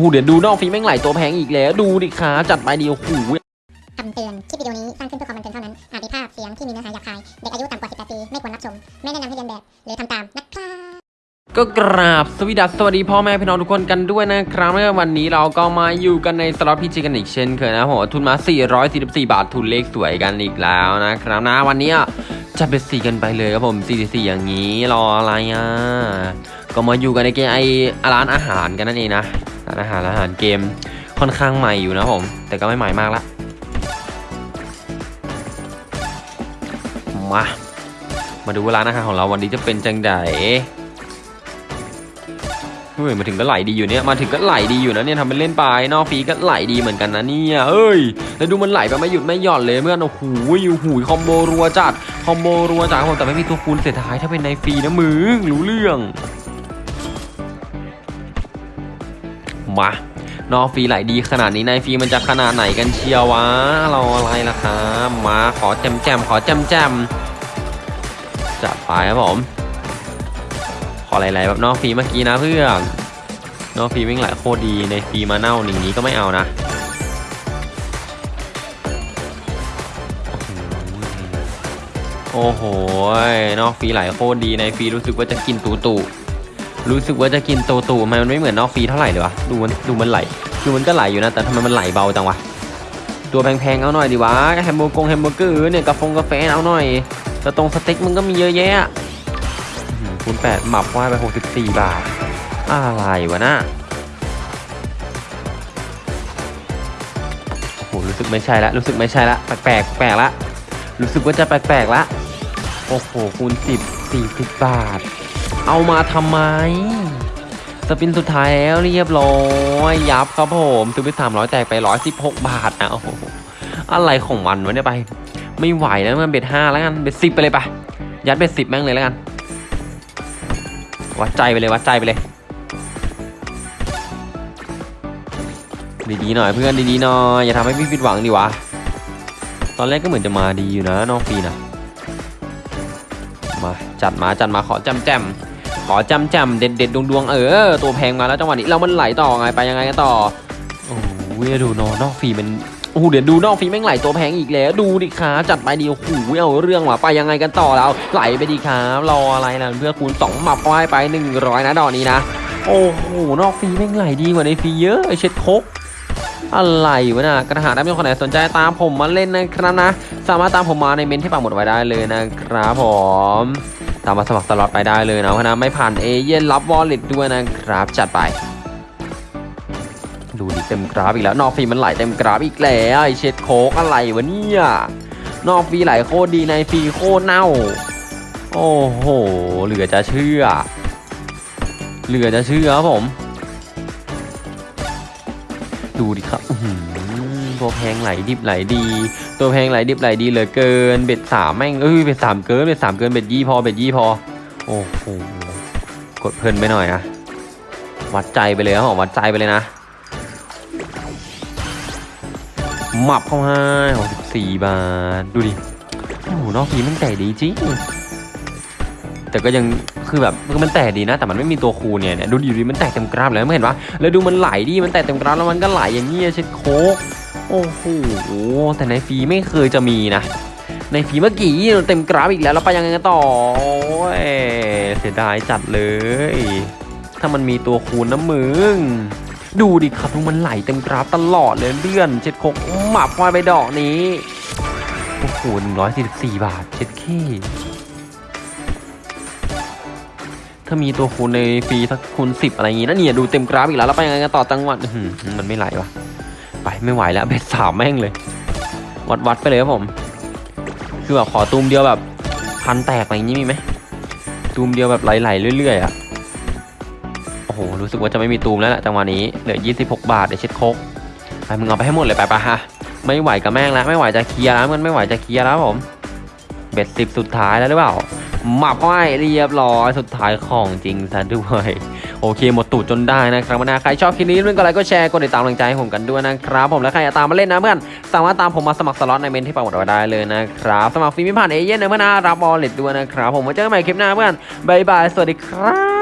อ้โหเดี๋ยวดูนอกฟรีแม่งไหลตัวแพงอีกแล้วดูดิครับจัดไปดีโอ้โหคำเตือนคลิปวิดีโอนี้สร้างขึ้นเพื่อความบันเทิงเท่านั้น อาจมีภาพเสียงที่มีเนื้อหาหยาบคาย เด็กอายุต่ำกว่า 18 ปี ไม่ควรรับชม ไม่แนะนำให้เรียนแบบ หรือทำตามนะครับก็กราบสวสดัสสวัสดีพ่อแม่พี่น้องทุกคนกันด้วยนะครับและวันนี้เราก็มาอยู่กันในสล็อตพีจีกันอีกเช่นเคยนะผมทุนมา 444 บาททุนเลขสวยกันอีกแล้วนะครับนะวันนี้จะเป็นสีกันไปเลยครับผม44อย่างนี้รออะไรอะก็มาอยู่กันในเกมไอร้านอาหารกันนั่นเองนะร้านอาหารอาหารเกมค่อนข้างใหม่อยู่นะผม แต่ก็ไม่ใหม่มากละมามาดูว่าร้านอาหารของเราวันนี้จะเป็นจังไดเฮ้ยมาถึงก็ไหลดีอยู่เนี่ยมาถึงก็ไหลดีอยู่นะเนี่ยทำเป็นเล่นไปนอกฟีก็ไหลดีเหมือนกันนะเนี่ยเอ้ยแล้วดูมันไหลไปไม่หยุดไม่หย่อนเลยเมื่อนโอ้โหอยู่หูคอมโบรัวจัดคอมโบรัวจัดครับผมแต่ไม่มีตัวคูณเสียท้ายถ้าเป็นในฟรีนะมึงรู้เรื่อง มานอกฟรีไหลดีขนาดนี้ในฟรีมันจะขนาดไหนกันเชียววะเราอะไรล่ะครับมาขอแจมแจมขอแจมแจมจัดไปครับผม ขอไหลๆแบบนอกฟรีเมื่อกี้นะเพื่อนนอกฟรีวิ่งไหลโคตรดีในฟรีมาเน่าหนึ่งนี้ก็ไม่เอานะโอ้โหนอกฟรีไหลโคตรดีในฟรีรู้สึกว่าจะกินตูตู รู้สึกว่าจะกินโตตูทำไมมันไม่เหมือนนอกฟรีเท่าไหร่เลยวะดูมันดูมันไหลคือมันก็ไหลอยู่นะแต่ทำไมมันไหลเบาจังวะตัวแพงๆเอาหน่อยดิวะแฮมเบอร์กงแฮมเบอร์เกอร์เนี่ยกาแฟกาแฟเอาหน่อยแต่ตรงสเต็กมันก็มีเยอะแยะคูณแปดหมับว่าไปหกสิบสี่บาท อะไรวะน่ะโอ้โหรู้สึกไม่ใช่ละรู้สึกไม่ใช่ละแปลกแปลกแปลกละรู้สึกว่าจะแปลกแปลกละโอ้โหคูณสิบสี่สิบบาท เอามาทำไม สปินสุดท้ายแล้วเรียบร้อยยับครับผมซื้อไปสามร้อยแตกไปร้อยสิบหกบาทนะโอ้โหอะไรของมันวะเนี่ยไป ไม่ไหวแล้วมันเบ็ดห้าแล้วกันเบ็ดสิบไปเลยไปยัดเบ็ดสิบแม่งเลยแล้วกัน วัดใจไปเลยวัดใจไปเลย ดีๆหน่อยเพื่อนดีๆหน่อยอย่าทำให้พี่ผิดหวังดิวะตอนแรกก็เหมือนจะมาดีอยู่นะน้องฟีนะ มาจัดมาจัดมาขอจำแจมขอจำแจมเด็ดเด็ดดวงดวงๆเออ ตัวแพงมาแล้วจังหวะนี้เรามันไหลต่อไงไปยังไงกันต่อโอ้โหดูนอนอกฟีมันโอ้โหเดี๋ยวดูนอกฟีแม่งไหลตัวแพงอีกแล้ว ดูดิครับจัดไปดีโอ้โหเอาเรื่องว่ะไปยังไงกันต่อแล้วไหลไปดีครับรออะไรนะเพื่อคูณสองหมับไว้ไปหนึ่งร้อยนะดอกนี้นะ โอ้โหนอกฟรีแม่งไหลดีกว่าในฟรีเยอะไอเช็ดโคก อะไรวะนะกระหาได้ไม่คนไหนสนใจตามผมมาเล่นนะครับนะ สามารถตามผมมาในเมนต์ที่ปักหมุดไว้ได้เลยนะครับผมตามมาสมัครสล็อตไปได้เลยนะเพื่อนนะไม่ผ่านเอเย่นต์รับ wallet ด้วยนะครับ จัดไป ดูดิเต็มกราฟอีกแล้วนอกฟรีมันไหลเต็มกราฟอีกแล้วไอเช็ดโคกอะไรวะเนี่ยนอกฟรีไหลโคตรดีในฟรีโคตรเน่า โอ้โหเหลือจะเชื่อ เหลือจะเชื่อครับผม ดูดิครับหือตัวแพงไหลดิบไหลดี ตัวแพงไหลดิบไหลดีเหลือเกิน bet สามแม่งเอ้ย bet สามเกิน bet สามเกิน bet ยี่พอ bet ยี่พอ โอ้โหกดเพลินไปหน่อยนะวัดใจไปเลยครับผมวัดใจไปเลยนะหมับเข้าให้หกสิบสี่บาท ดูดิโอ้โหนอกฟีมันแต่ดีจริง แต่ก็ยังคือแบบมันแตกดีนะ แต่มันไม่มีตัวคูเนี่ยดูอยู่ดีมันแตกเต็มกราฟเลยไม่เห็นปะแล้วดูมันไหลดิมันแตกเต็มกราฟแล้วมันก็ไหลอย่างเงี้เช็ดโคกโอ้โหแต่ในฟรีไม่เคยจะมีนะ ในฟรีเมื่อกี้เต็มกราฟอีกแล้วแล้วไปยังไงกันต่อโอ้ยเสียดายจัดเลย ถ้ามันมีตัวคูณนะมึงดูดิครับดูมันไหลเต็มกราฟตลอดเลยเลื่อนเช็ดโคกหมับควายไปดอกนี้โอ้โหหนึ่งร้อยสี่สิบสี่บาทเช็ดขี้ ถ้ามีตัวคูณในฟรีสักคูณสิบอะไรอย่างงี้นะเนี่ยดูเต็มกราฟอีกแล้วแล้วไปยังไงกันต่อจังหวัดมันไม่ไหลวะไปไม่ไหวแล้วเบ็ดสามแม่งเลย วัดวัดไปเลยครับผม คือแบบขอตูมเดียวแบบพันแตกอะไรอย่างงี้มีไหมตูมเดียวแบบไหลๆเรื่อยๆอะโอ้โหรู้สึกว่าจะไม่มีตูมแล้วแหละจังหวะนี้เหลือ26 บาทเดี๋ยวเช็ดโคกไปมึงเอาไปให้หมดเลยไปปะฮะไม่ไหวกับแม่งแล้วไม่ไหวจะเคลียร์แล้วมันไม่ไหวจะเคลียร์แล้วผม bet สิบสุดท้ายแล้วหรือเปล่า หมับไว้เรียบร้อยสุดท้ายของจริงซะด้วยโอเค หมดตูดจนได้นะครับนะใครชอบคลิปนี้เรื่องกดไลค์กดแชร์กดติดตามกำลังใจให้ผมกันด้วยนะครับ ผมและใครอยากตามมาเล่นนะเพื่อนสามารถตามผมมาสมัครสล็อตในเมนต์ที่ปักหมุดไว้ได้เลยนะครับสมัครฟรีไม่ผ่านเอเย่นต์นะเพื่อนนะรับ wallet ด้วยนะครับผมมาเจอกันใหม่คลิปหน้าเพื่อนบายบายสวัสดีครับ